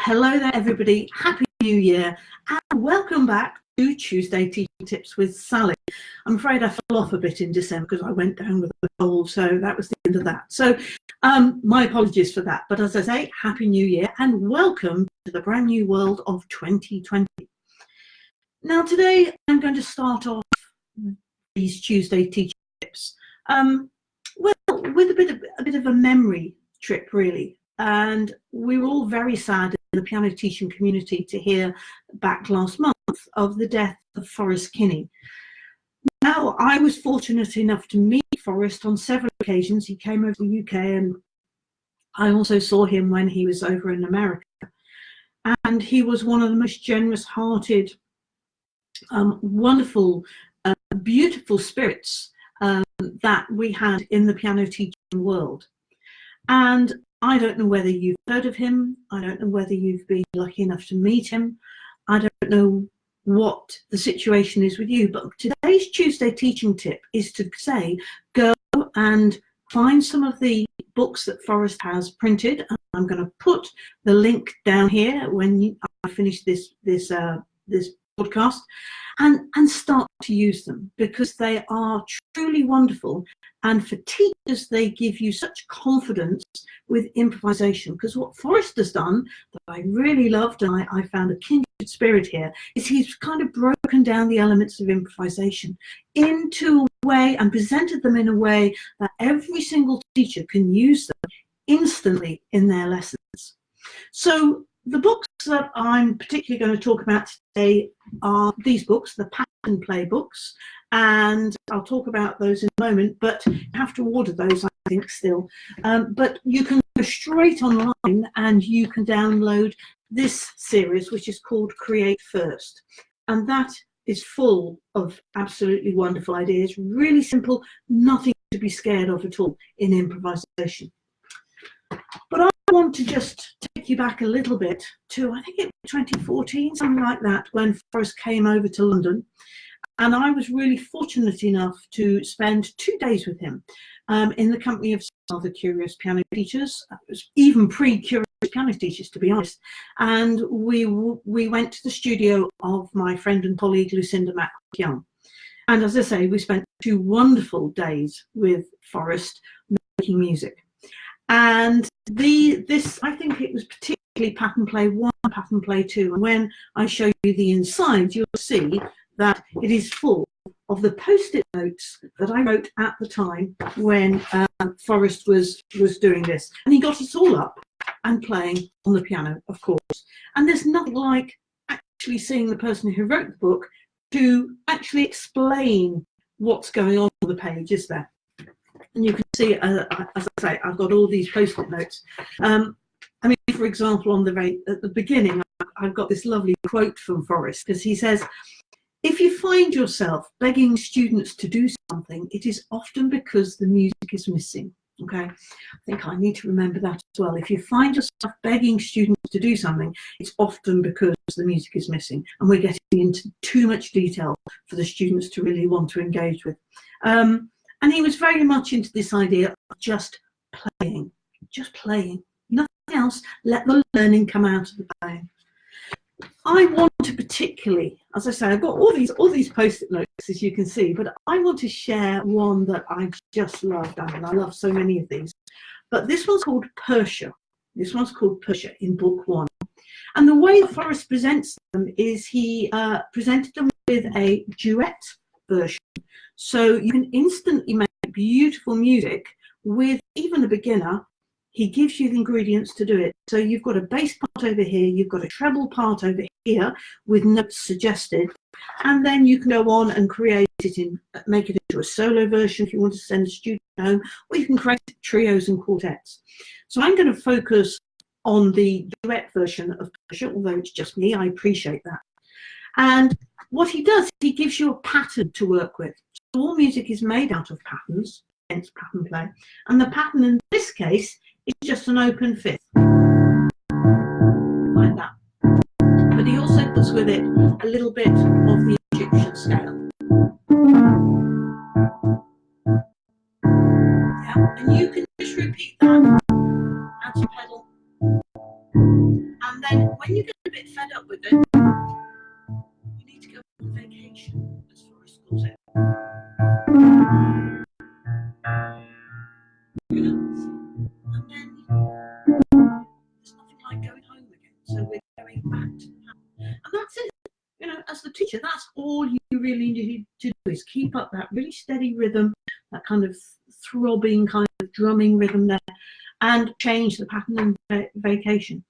hello there, everybody. Happy New Year and welcome back to Tuesday Teaching Tips with Sally. I'm afraid I fell off a bit in December because I went down with a cold, so that was the end of that. So um, my apologies for that. But as I say, Happy New Year and welcome to the brand new world of 2020. Now today I'm going to start off these Tuesday Teaching Tips um, well, with a bit of a bit of a memory trip really and we were all very sad the piano teaching community to hear back last month of the death of Forrest Kinney. Now, I was fortunate enough to meet Forrest on several occasions. He came over to the UK and I also saw him when he was over in America. And he was one of the most generous-hearted, um, wonderful, uh, beautiful spirits um, that we had in the piano teaching world. And I don't know whether you've heard of him. I don't know whether you've been lucky enough to meet him. I don't know what the situation is with you, but today's Tuesday teaching tip is to say, go and find some of the books that Forrest has printed. I'm going to put the link down here when I finish this, this, uh, this podcast and, and start to use them because they are truly wonderful. And for teachers, they give you such confidence with improvisation because what Forrest has done that I really loved and I, I found a kindred spirit here is he's kind of broken down the elements of improvisation into a way and presented them in a way that every single teacher can use them instantly in their lessons. So the books that I'm particularly going to talk about today are these books, the pattern play books, and I'll talk about those in a moment, but you have to order those, I think, still. Um, but you can go straight online and you can download this series, which is called Create First. And that is full of absolutely wonderful ideas, really simple, nothing to be scared of at all in improvisation. But I want to just take you back a little bit to, I think it was 2014, something like that, when Forrest came over to London. And I was really fortunate enough to spend two days with him um, in the company of other curious piano teachers, even pre-curious piano teachers, to be honest. And we we went to the studio of my friend and colleague Lucinda McYoung. And as I say, we spent two wonderful days with Forrest making music. And the this, I think it was particularly pattern play one, pattern play two. And when I show you the inside, you'll see that it is full of the post-it notes that I wrote at the time when uh, Forrest was, was doing this. And he got us all up and playing on the piano, of course. And there's nothing like actually seeing the person who wrote the book to actually explain what's going on on the page, is there? And you can see, uh, as I say, I've got all these post-it notes. Um, I mean, for example, on the very at the beginning, I've got this lovely quote from Forrest because he says, if you find yourself begging students to do something, it is often because the music is missing. Okay, I think I need to remember that as well. If you find yourself begging students to do something, it's often because the music is missing and we're getting into too much detail for the students to really want to engage with. Um, and he was very much into this idea of just playing, just playing, nothing else, let the learning come out of the playing. I want to particularly, as I say, I've got all these all these post-it notes, as you can see, but I want to share one that I just loved, and I love so many of these. But this one's called Persia. This one's called Persia in book one. And the way Forrest presents them is he uh, presented them with a duet version. So you can instantly make beautiful music with even a beginner he gives you the ingredients to do it. So you've got a bass part over here, you've got a treble part over here with notes suggested, and then you can go on and create it in, make it into a solo version if you want to send a student home, or you can create trios and quartets. So I'm going to focus on the duet version of Persia, although it's just me, I appreciate that. And what he does, he gives you a pattern to work with. All music is made out of patterns, hence pattern play. And the pattern in this case is just an open fifth. Like that. But he also puts with it a little bit of the that really steady rhythm, that kind of throbbing kind of drumming rhythm there, and change the pattern in vacation.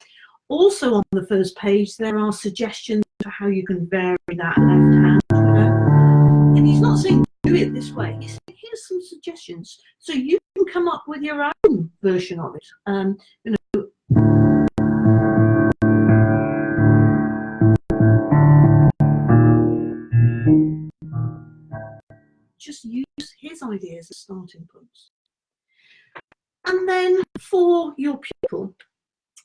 Also on the first page, there are suggestions for how you can vary that left hand. You know? And he's not saying do it this way. He's saying here's some suggestions. So you can come up with your own version of it. Um, you know, ideas starting points. And then for your pupil,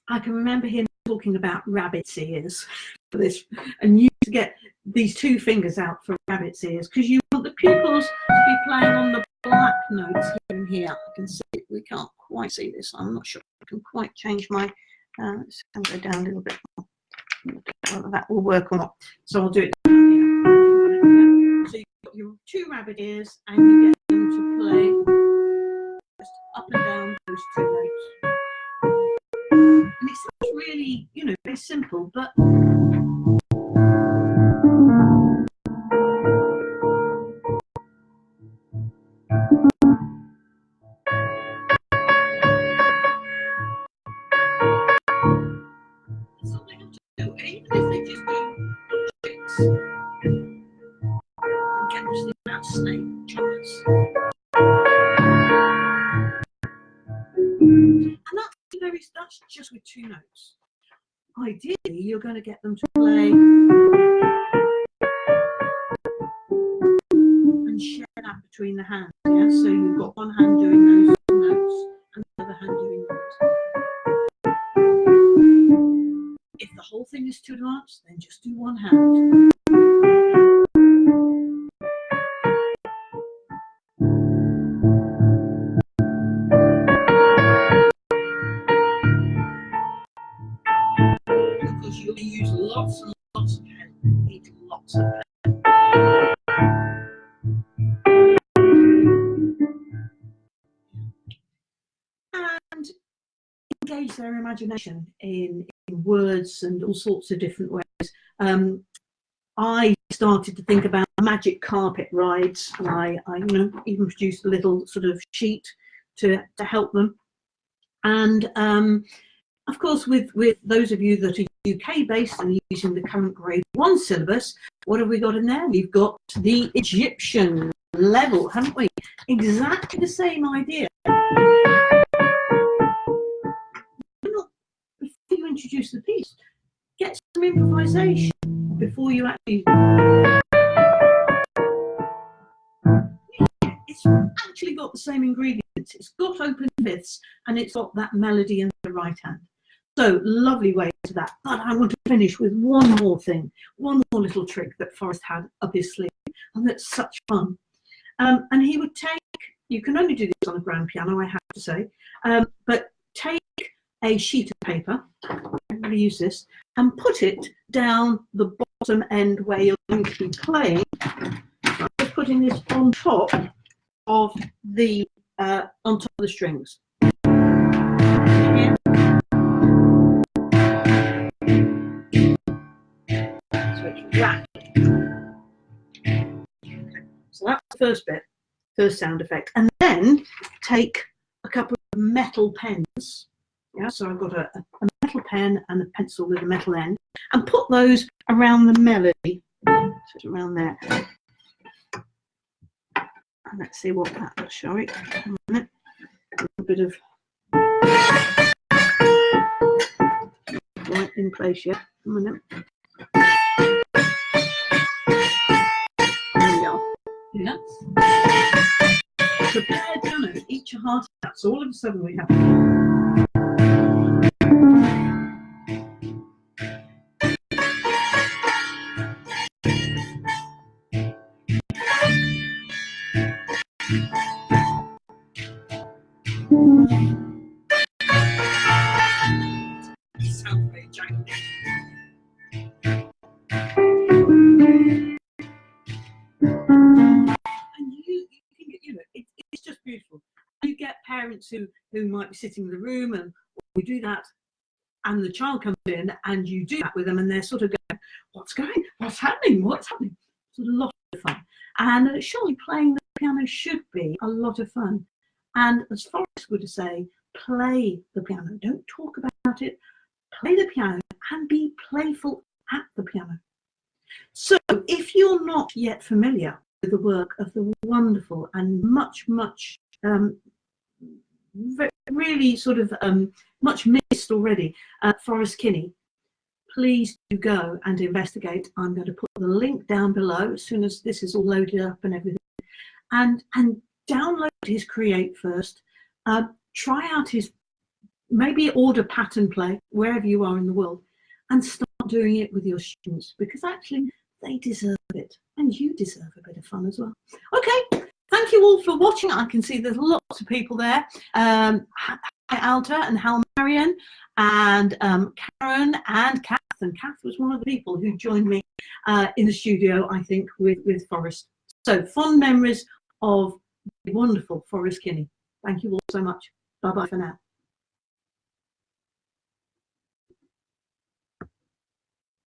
I can remember him talking about rabbit's ears for this, and you get these two fingers out for rabbit's ears because you want the pupils to be playing on the black notes here here. I can see we can't quite see this. I'm not sure I can quite change my. Uh, let's go down a little bit. Whether that will work or not. So I'll do it your two rabbit ears, and you get them to play just up and down those two notes. And it sounds really, you know, very simple, but just with two notes. Ideally, you're going to get them to play and share that between the hands. Yeah, so you've got one hand doing those notes and the other hand doing those. If the whole thing is too advanced, then just do one hand. Their imagination in, in words and all sorts of different ways. Um, I started to think about magic carpet rides and I, I you know, even produced a little sort of sheet to, to help them. And um, of course, with, with those of you that are UK based and using the current grade one syllabus, what have we got in there? We've got the Egyptian level, haven't we? Exactly the same idea. Introduce the piece. Get some improvisation before you actually. It's actually got the same ingredients. It's got open fifths and it's got that melody in the right hand. So lovely way to that. But I want to finish with one more thing, one more little trick that Forrest had up his sleeve, and that's such fun. Um, and he would take, you can only do this on a grand piano, I have to say, um, but a sheet of paper, to use this, and put it down the bottom end where you're going to be playing. I'm putting this on top of the uh, on top of the strings. So that's the first bit, first sound effect. And then take a couple of metal pens yeah, so I've got a, a metal pen and a pencil with a metal end, and put those around the melody, so it's around there. And let's see what that will show it. A little bit of right in place yet. A minute. There we go. Yeah. Prepare piano, each a heart. So all of a sudden we have. Parents who, who might be sitting in the room and we do that and the child comes in and you do that with them and they're sort of going, what's going, what's happening, what's happening? It's a lot of fun. And surely playing the piano should be a lot of fun. And as Forrest would say, play the piano. Don't talk about it. Play the piano and be playful at the piano. So if you're not yet familiar with the work of the wonderful and much, much um, really sort of um, much missed already, uh, Forrest Kinney, please do go and investigate. I'm going to put the link down below as soon as this is all loaded up and everything. And, and download his Create first. Uh, try out his, maybe order pattern play wherever you are in the world and start doing it with your students because actually they deserve it and you deserve a bit of fun as well. Okay, thank you all for watching. I can see there's lots of people there. Um, hi Alta and Hal Marion and um, Karen and Kath. And Kath was one of the people who joined me uh, in the studio, I think, with, with Forrest. So fond memories of the wonderful Forrest Kinney. Thank you all so much. Bye-bye for now.